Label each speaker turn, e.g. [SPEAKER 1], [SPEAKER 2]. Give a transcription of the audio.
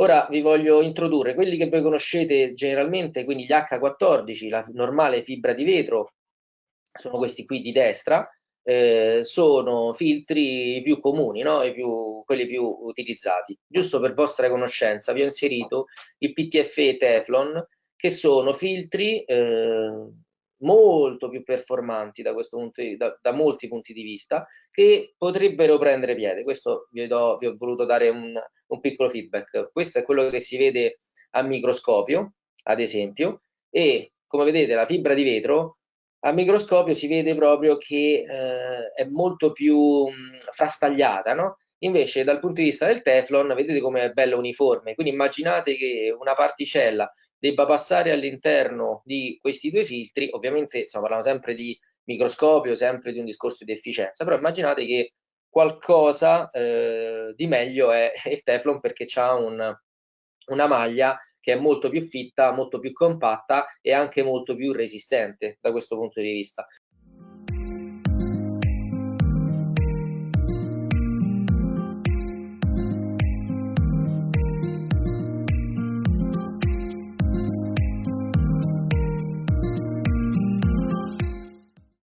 [SPEAKER 1] Ora vi voglio introdurre quelli che voi conoscete generalmente, quindi gli H14, la normale fibra di vetro, sono questi qui di destra, eh, sono filtri più comuni, no? più, quelli più utilizzati. Giusto per vostra conoscenza vi ho inserito il PTFE Teflon, che sono filtri eh, molto più performanti da, questo punto di, da, da, molti punti di vista che potrebbero prendere piede. Questo vi, do, vi ho voluto dare un, un, piccolo feedback. Questo è quello che si vede a microscopio, ad esempio, e come vedete la fibra di vetro a microscopio si vede proprio che eh, è molto più mh, frastagliata, no? Invece dal punto di vista del Teflon vedete come è bella uniforme, quindi immaginate che una particella debba passare all'interno di questi due filtri, ovviamente stiamo parlando sempre di microscopio, sempre di un discorso di efficienza, però immaginate che qualcosa eh, di meglio è il Teflon perché ha un, una maglia che è molto più fitta, molto più compatta e anche molto più resistente da questo punto di vista.